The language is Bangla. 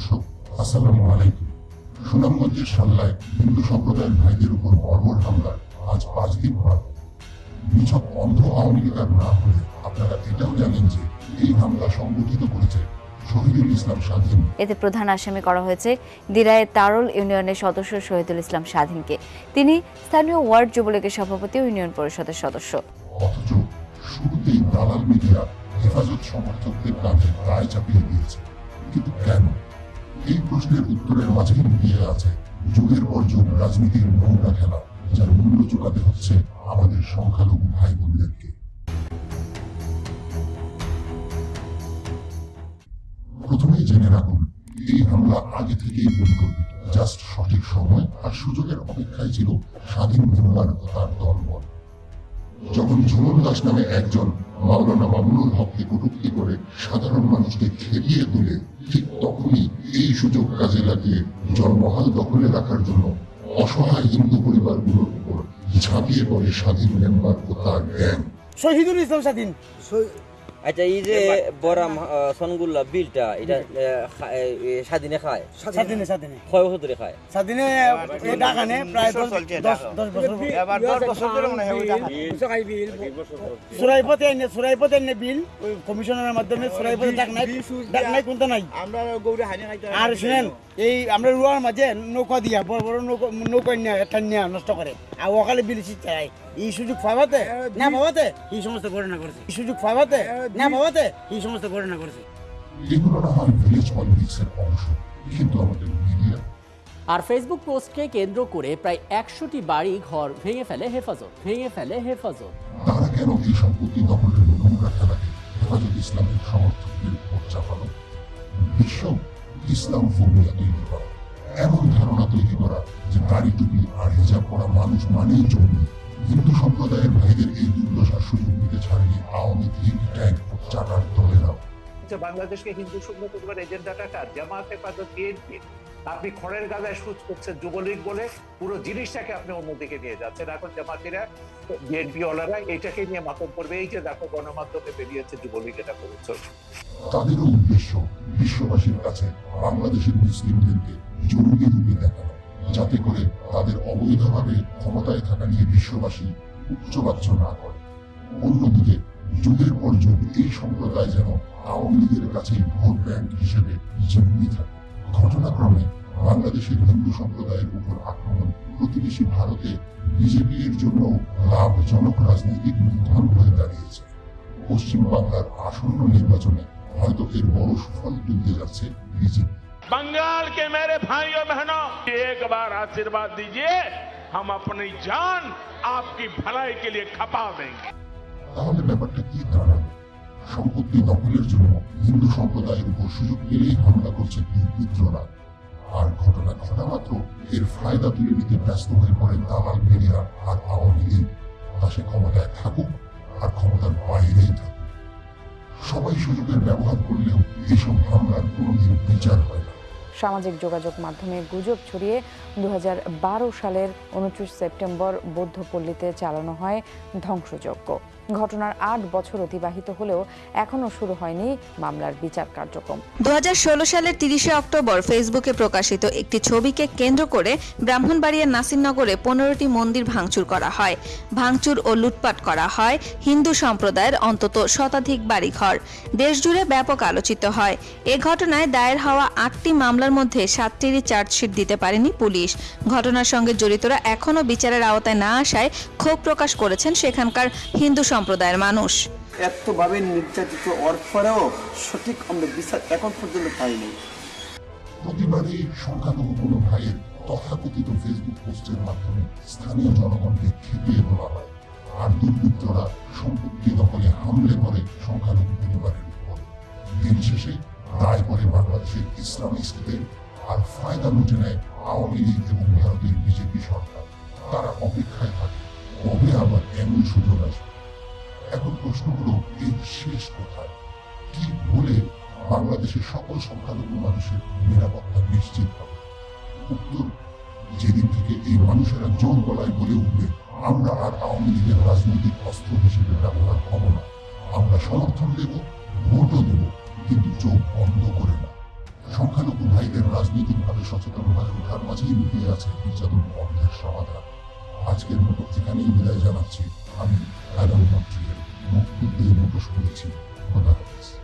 দর্শক আসসালামু আলাইকুম। সুনামগঞ্জের সাল্লায় হিন্দু সম্প্রদায়ের ভাইদের উপর বর্বর হামলা। আজ পাঁচ দিন পর। নিছক অন্ধ আওয়ামী লীগার না হলে আপনারা এটাও জানেন যে এই হামলা সংগঠিত করেছে এতে প্রধান আসামি করা হয়েছে দিরায়ের তারল ইউনিয়নের সদস্য শহীদুল ইসলাম স্বাধীনকে। তিনি স্থানীয় ওয়ার্ড যুবলীগের সভাপতি ও ইউনিয়ন পরিষদের সদস্য। অথচ শুরুতেই দালাল মিডিয়া হেফাজত সমর্থকদের কাঁধে দায় চাপিয়ে দিয়েছে। কিন্তু কেন? এই প্রশ্নের উত্তরের মাঝেই লুকিয়ে আছে। যুগের পর যুগ, রাজনীতির নৌকা খেলা, যার মূল্য চুকাতে হচ্ছে আমাদের সংখ্যালঘু ভাই বোনদেরকে প্রথমেই জেনে রাখুন, এই হামলা আগে থেকেই পরিকল্পিত। জাস্ট সঠিক সময় আর সুযোগের অপেক্ষায় ছিল স্বাধীন মেম্বার তার দলবল। যখন ঝুমন দাস নামে একজন মাওলানা মামুনুল হককে কটুক্তি করে সাধারণ মানুষকে খেপিয়ে তুলে ঠিক তখনই এই সুযোগ কাজে লাগিয়ে জনমহাল দখলে রাখার জন্য অসহায় হিন্দু পরিবারগুলোর উপর ঝাঁপিয়ে পড়ে স্বাধীন মেম্বার ও তার গ্যাং শহীদুল ইসলাম স্বাধীন। আচ্ছা এই যে বরাম সনগুল্লা বিলটা এটা স্বাধীনে খায়? স্বাধীনে স্বাধীনে। কয় বছর ধরে খায়? স্বাধীনে ডাকানে প্রায় দশ দশ দশ বছর এবার দশ বছর ধরে মনে হয় সুরাইপথে এনে সুরাইপথে এনে বিল ওই কমিশনের মাধ্যমে সুরাইপথে ডাক নাই ডাক নাই কোনটা নাই? আমরা গৌরে হানি খাইতে আর শুনেন এই আমরা রুয়ার মাঝে নৌকা দিয়া বড় বড় নৌকা নৌকা নিয়ে নষ্ট করে। আর ওখানে বিল চাই এই সুযোগ পাবাতে না পাবাতে এই সমস্ত ঘটনা করেছে এই সুযোগ পাবাতে না পাবাতে এই সমস্ত ঘটনা করেছে কিন্তু আমাদের মিডিয়া আর ফেসবুক পোস্টকে কেন্দ্র করে প্রায় একশোটি বাড়ি ঘর ভেঙে ফেলে হেফাজত ভেঙে ফেলে হেফাজত। তারা কেন এই সম্পত্তি দখলের নোংরা খেলাকে হেফাজত ইসলামের সমর্থকদের উপর চাপালো? বিশ্ব ইসলাম ফোবিয়া তৈরি করা। এমন ধারণা তৈরি করা যে দাড়ি টুপি আর হিজাব পরা মানুষ মানেই জঙ্গি হিন্দু সম্প্রদায়ের ভাইদের এই দুর্দশার সুযোগ নিতে ছাড়িয়ে আওয়ামী লীগ ট্যাগ চাটার দলেরাও বাংলাদেশকে হিন্দু শূন্য করবার এজেন্ডাটা কার? জামাত হেফাজত বিএনপি আপনি খড়ের গাদায় সুচ করছেন যুবলীগ বলে পুরো জিনিসটাকে আপনি অন্যদিকে নিয়ে যাচ্ছেন। এখন জামাতিরা বিএনপি ওলারা এটাকে নিয়ে মাতম করবে। এই যে দেখো গণমাধ্যমে বেরিয়েছে যুবলীগ এটা করেছে। তাদেরও উদ্দেশ্য বিশ্ববাসীর কাছে বাংলাদেশের মুসলিমদেরকে জরুরি রূপে দেখানো। যাতে করে তাদের অবৈধভাবে ক্ষমতায় থাকা নিয়ে বিশ্ববাসী উচ্চবাচ্য না করে অন্যদিকে, যুগের পর যুগ এই সম্প্রদায় যেন আওয়ামী লীগের কাছে ভোট ব্যাংক হিসেবে জন্মি থাকে। ঘটনাক্রমে বাংলাদেশের হিন্দু সম্প্রদায়ের উপর আক্রমণ প্রতিবেশী ভারতে বিজেপি এর জন্য লাভজনক রাজনৈতিক মূলধন হয়ে দাঁড়িয়েছে পশ্চিম বাংলার আসন্ন নির্বাচনে হয়তো এর বড় সুফল তুলতে যাচ্ছে বিজেপি। बंगाल के मेरे भाइयों बहनों एक बार आशीर्वाद दीजिए हम अपनी जान आपकी भलाई के लिए खपा देंगे তাহলে ব্যাপারটা কি দাঁড়াবে সম্পত্তি দখলের জন্য হিন্দু সম্প্রদায়ের উপর সুযোগ পেলেই হামলা করছে দুর্বৃত্তরা আর ঘটনা ঘটা মাত্র এর ফায়দা তুলে নিতে ব্যস্ত হয়ে পড়ে দালাল মিডিয়া আর আওয়ামী লীগ তা সে ক্ষমতায় থাকুক আর ক্ষমতার বাইরেই থাকুক সবাই সুযোগের ব্যবহার করলেও এইসব হামলার কোনোদিন বিচার হয় না সামাজিক যোগাযোগ মাধ্যমে গুজব ছড়িয়ে দু হাজার বারো সালের উনত্রিশ সেপ্টেম্বর বৌদ্ধপল্লীতে চালানো হয় ধ্বংসযজ্ঞ। ঘটনার আট বছর অতিবাহিত হলেও এখনও শুরু হয়নি মামলার বিচার কার্যক্রম। দু সালের তিরিশে অক্টোবর ফেসবুকে প্রকাশিত একটি ছবিকে কেন্দ্র করে ব্রাহ্মণবাড়িয়ার নাসিরনগরে পনেরোটি মন্দির ভাঙচুর করা হয়। ভাঙচুর ও লুটপাট করা হয় হিন্দু সম্প্রদায়ের অন্তত শতাধিক বাড়িঘর। দেশজুড়ে ব্যাপক আলোচিত হয়। এ ঘটনায় দায়ের হওয়া আটটি মামলার মধ্যে সাতটিরই চার্জশিট দিতে পারেনি পুলিশ। ঘটনার সঙ্গে জড়িতরা এখনও বিচারের আওতায় না আসায় ক্ষোভ প্রকাশ করেছেন সেখানকার হিন্দু সম্প্রদায়ের মানুষ। এতভাবে নির্যাতিত অর্থরেও সঠিক আমরা বিচার এখন পর্যন্ত পাইনি। প্রতিবারই সংখ্যালঘু কোনো ভাইয়ের তথাকথিত ফেসবুক পোস্টের মাধ্যমে স্থানীয় জনগণকে খেপিয়ে তোলা হয়। আর দুর্বৃত্তরা সম্পত্তি দখলে হামলে করে সংখ্যালঘু পরিবারের উপর। দিন শেষে দায় করে বাংলাদেশের ইসলামিস্টদের আর ফায়দা লুটে নেয় আওয়ামী লীগ এবং ভারতের বিজেপি সরকার। তারা অপেক্ষায় থাকে কবে আবার এমন সুযোগ আসবে? এখন প্রশ্ন হলো এর শেষ কোথায় কি বলে বাংলাদেশের সকল সংখ্যালঘু মানুষের নিরাপত্তা নিশ্চিত হবে? উত্তর, যেদিন থেকে এই মানুষেরা জোর গলায় বলে উঠবে, আমরা আর আওয়ামী লীগের রাজনৈতিক অস্ত্র হিসেবে ব্যবহার হব না। আমরা সমর্থন দেব, ভোটও দেব, কিন্তু চোখ বন্ধ করে না। সংখ্যালঘু ভাইদের রাজনৈতিকভাবে সচেতন হয়ে ওঠার মাঝেই লুকিয়ে আছে নির্যাতন বন্ধের সমাধান। আজকের মতো এখানেই বিদায় জানাচ্ছি। আমি Adam não de Livro da Juventude.